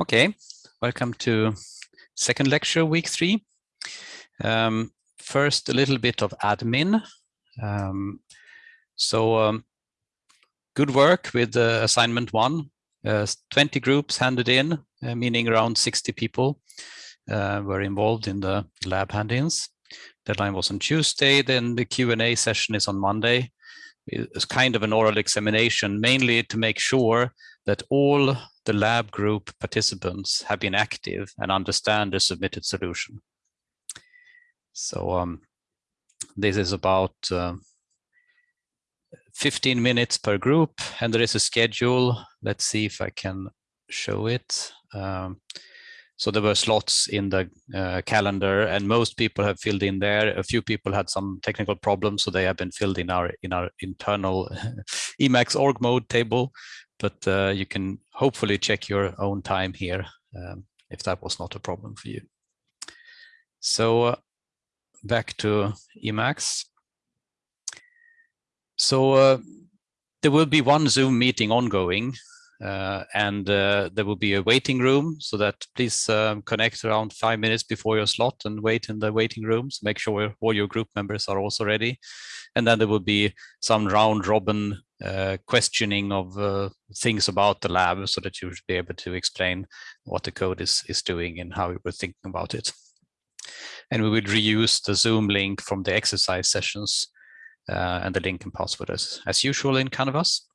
Okay, welcome to second lecture, week three. Um, first, a little bit of admin. Um, so um, good work with uh, assignment one. Uh, 20 groups handed in, uh, meaning around 60 people uh, were involved in the lab hand-ins. Deadline was on Tuesday, then the Q&A session is on Monday. It's kind of an oral examination, mainly to make sure that all the lab group participants have been active and understand the submitted solution. So um, this is about uh, 15 minutes per group and there is a schedule. Let's see if I can show it. Um, so there were slots in the uh, calendar and most people have filled in there. A few people had some technical problems, so they have been filled in our in our internal Emacs org mode table but uh, you can hopefully check your own time here um, if that was not a problem for you. So uh, back to Emacs. So uh, there will be one Zoom meeting ongoing uh, and uh, there will be a waiting room so that please um, connect around five minutes before your slot and wait in the waiting rooms. Make sure all your group members are also ready. And then there will be some round robin uh, questioning of uh, things about the lab so that you should be able to explain what the code is, is doing and how you were thinking about it. And we will reuse the Zoom link from the exercise sessions uh, and the link and password as, as usual in Canvas.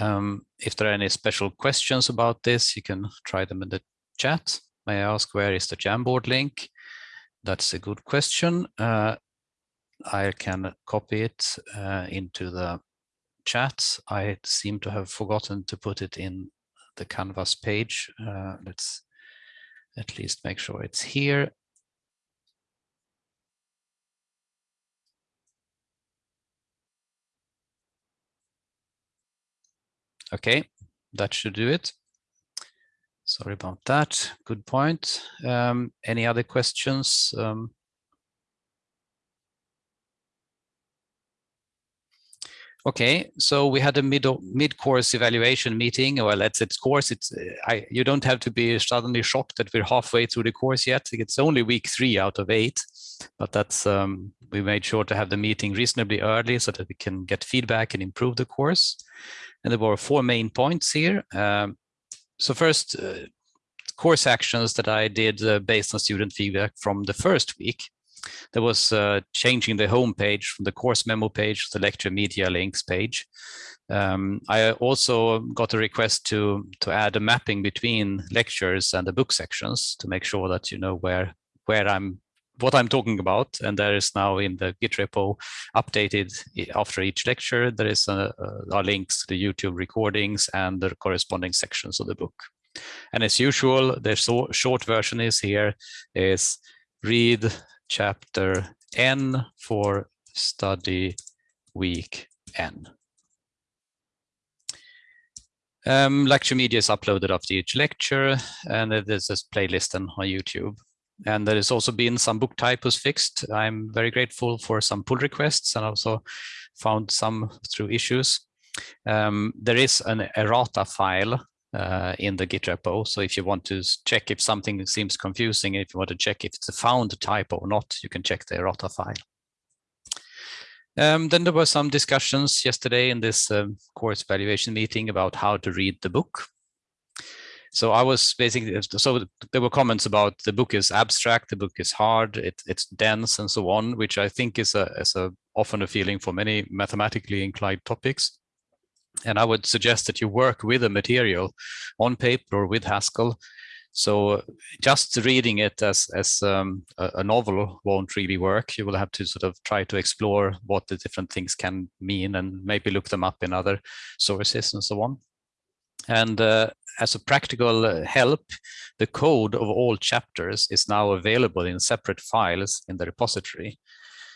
Um, if there are any special questions about this, you can try them in the chat. May I ask where is the Jamboard link? That's a good question. Uh, I can copy it uh, into the chat. I seem to have forgotten to put it in the Canvas page. Uh, let's at least make sure it's here. Okay, that should do it. Sorry about that. Good point. Um, any other questions? Um, Okay, so we had a mid mid course evaluation meeting. Well, that's its course. It's I, you don't have to be suddenly shocked that we're halfway through the course yet. It's only week three out of eight, but that's um, we made sure to have the meeting reasonably early so that we can get feedback and improve the course. And there were four main points here. Um, so first, uh, course actions that I did uh, based on student feedback from the first week. There was uh, changing the home page from the course memo page to the lecture media links page. Um, I also got a request to to add a mapping between lectures and the book sections to make sure that you know where where I'm what I'm talking about. And there is now in the Git repo updated after each lecture, there is a, a, links to the YouTube recordings and the corresponding sections of the book. And as usual, the so short version is here is read chapter N for study week N. Um, lecture media is uploaded after each lecture, and there's this playlist on YouTube. And there has also been some book typos fixed. I'm very grateful for some pull requests and also found some through issues. Um, there is an errata file uh, in the Git repo. So if you want to check if something seems confusing, if you want to check if it's a found typo or not, you can check the errata file. Um, then there were some discussions yesterday in this um, course evaluation meeting about how to read the book. So I was basically, so there were comments about the book is abstract, the book is hard, it, it's dense and so on, which I think is a, is a often a feeling for many mathematically inclined topics. And I would suggest that you work with a material on paper or with Haskell. So just reading it as, as um, a, novel won't really work. You will have to sort of try to explore what the different things can mean and maybe look them up in other sources and so on. And uh, as a practical help, the code of all chapters is now available in separate files in the repository.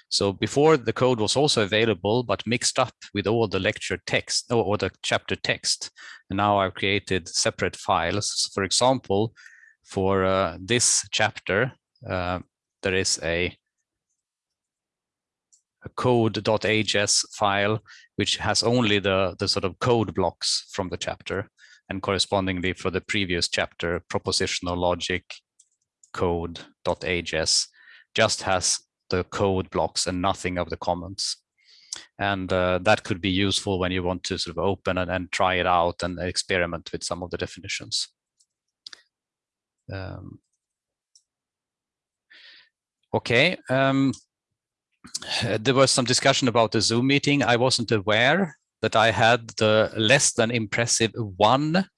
So before the code was also available, but mixed up with all the lecture text or, the chapter text. And now I've created separate files. For example, for uh, this chapter, uh, there is a, a code.hs file, which has only the, the sort of code blocks from the chapter. and correspondingly for the previous chapter, propositional logic code.hs just has the code blocks and nothing of the comments. And uh, that could be useful when you want to sort of open and, and try it out and experiment with some of the definitions. Um, okay. Um, there was some discussion about the Zoom meeting. I wasn't aware that I had the less than impressive one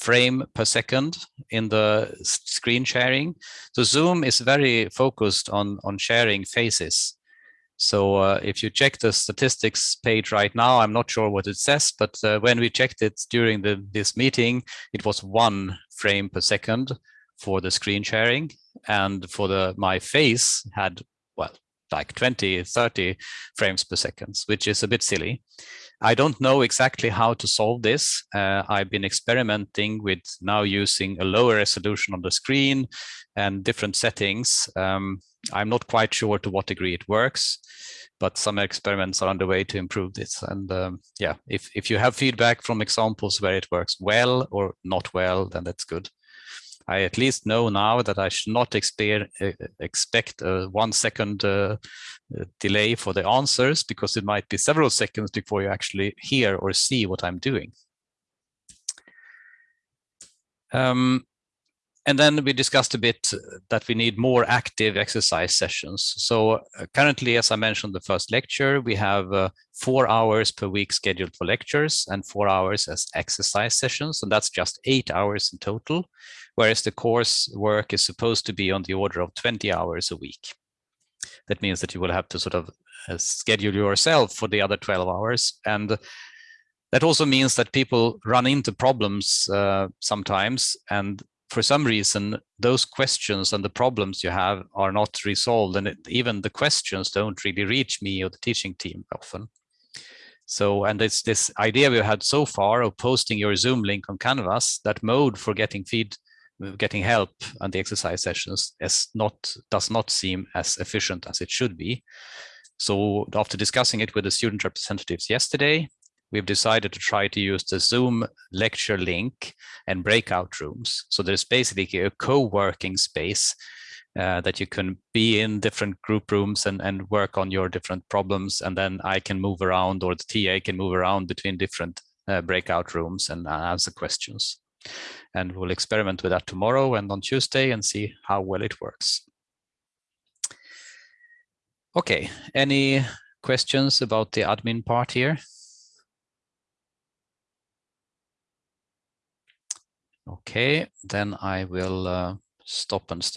frame per second in the screen sharing. So Zoom is very focused on, on sharing faces. So uh, if you check the statistics page right now, I'm not sure what it says, but uh, when we checked it during the, this meeting, it was one frame per second for the screen sharing. And for the my face had, like 20, 30 frames per second, which is a bit silly. I don't know exactly how to solve this. Uh, I've been experimenting with now using a lower resolution on the screen and different settings. Um, I'm not quite sure to what degree it works, but some experiments are underway to improve this. And um, yeah, if, if you have feedback from examples where it works well or not well, then that's good. I at least know now that I should not expect a one second uh, uh, delay for the answers because it might be several seconds before you actually hear or see what I'm doing. Um, and then we discussed a bit that we need more active exercise sessions. So uh, currently, as I mentioned the first lecture, we have uh, four hours per week scheduled for lectures and four hours as exercise sessions. And that's just eight hours in total whereas the course work is supposed to be on the order of 20 hours a week. That means that you will have to sort of uh, schedule yourself for the other 12 hours. And that also means that people run into problems uh, sometimes. And for some reason, those questions and the problems you have are not resolved. And it, even the questions don't really reach me or the teaching team often. So, and it's this idea we've had so far of posting your Zoom link on Canvas, that mode for getting feed getting help on the exercise sessions is not does not seem as efficient as it should be. So after discussing it with the student representatives yesterday, we've decided to try to use the Zoom lecture link and breakout rooms. So there's basically a co-working space uh, that you can be in different group rooms and, and work on your different problems. And then I can move around or the TA can move around between different uh, breakout rooms and answer questions. And we'll experiment with that tomorrow and on Tuesday and see how well it works. Okay, any questions about the admin part here? Okay, then I will uh, stop and start.